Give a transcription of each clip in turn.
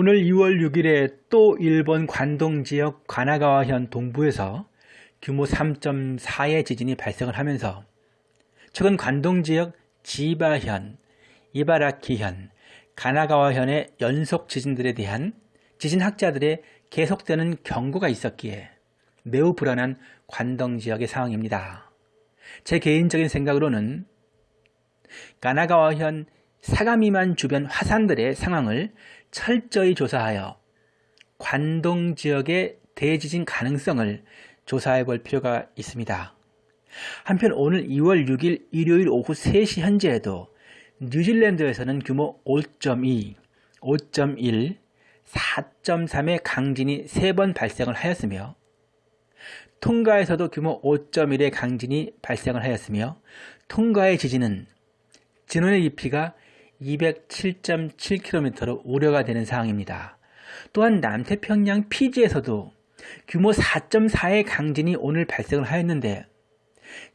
오늘 2월 6일에 또 일본 관동 지역 가나가와현 동부에서 규모 3.4의 지진이 발생을 하면서 최근 관동 지역 지바현, 이바라키현, 가나가와현의 연속 지진들에 대한 지진학자들의 계속되는 경고가 있었기에 매우 불안한 관동 지역의 상황입니다. 제 개인적인 생각으로는 가나가와현 사가미만 주변 화산들의 상황을 철저히 조사하여 관동 지역의 대지진 가능성을 조사해 볼 필요가 있습니다. 한편 오늘 2월 6일 일요일 오후 3시 현재에도 뉴질랜드에서는 규모 5.2, 5.1, 4.3의 강진이 3번 발생을 하였으며 통가에서도 규모 5.1의 강진이 발생을 하였으며 통가의 지진은 진원의 깊이가 207.7km로 우려가 되는 상황입니다. 또한 남태평양 피지에서도 규모 4.4의 강진이 오늘 발생을 하였는데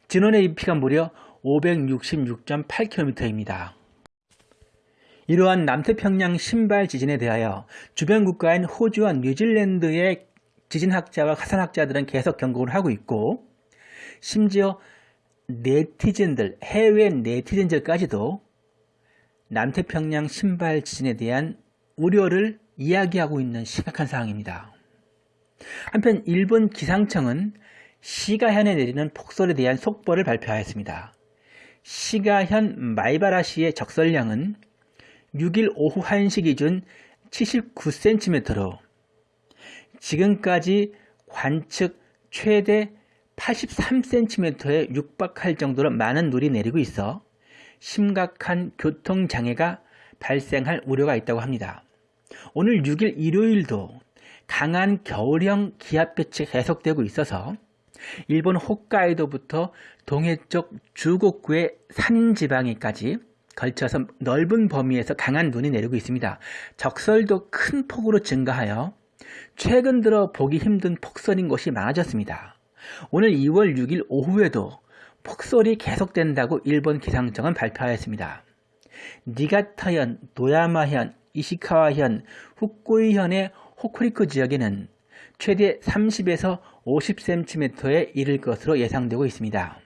진원의 깊이가 무려 566.8km입니다. 이러한 남태평양 신발 지진에 대하여 주변 국가인 호주와 뉴질랜드의 지진학자와 화산학자들은 계속 경고를 하고 있고 심지어 네티즌들, 해외 네티즌들까지도 남태평양 신발 지진에 대한 우려를 이야기하고 있는 심각한 상황입니다. 한편 일본 기상청은 시가현에 내리는 폭설에 대한 속보를 발표하였습니다. 시가현 마이바라시의 적설량은 6일 오후 1시 기준 79cm로 지금까지 관측 최대 83cm에 육박할 정도로 많은 눈이 내리고 있어 심각한 교통장애가 발생할 우려가 있다고 합니다. 오늘 6일 일요일도 강한 겨울형 기압볕이 계속되고 있어서 일본 홋카이도부터 동해쪽 주곡구의 산지방에까지 걸쳐서 넓은 범위에서 강한 눈이 내리고 있습니다. 적설도 큰 폭으로 증가하여 최근 들어 보기 힘든 폭설인 곳이 많아졌습니다. 오늘 2월 6일 오후에도 폭설이 계속된다고 일본 기상청은 발표하였습니다. 니가타현, 노야마현, 이시카와현, 후쿠이현의 호쿠리쿠 지역에는 최대 30에서 50cm에 이를 것으로 예상되고 있습니다.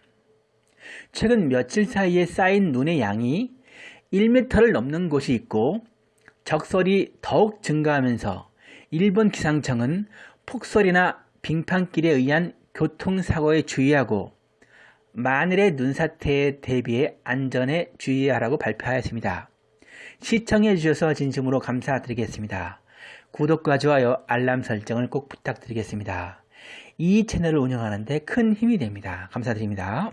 최근 며칠 사이에 쌓인 눈의 양이 1m를 넘는 곳이 있고 적설이 더욱 증가하면서 일본 기상청은 폭설이나 빙판길에 의한 교통사고에 주의하고 만일의 눈사태에 대비해 안전에 주의하라고 발표하였습니다. 시청해 주셔서 진심으로 감사드리겠습니다. 구독과 좋아요, 알람 설정을 꼭 부탁드리겠습니다. 이 채널을 운영하는데 큰 힘이 됩니다. 감사드립니다.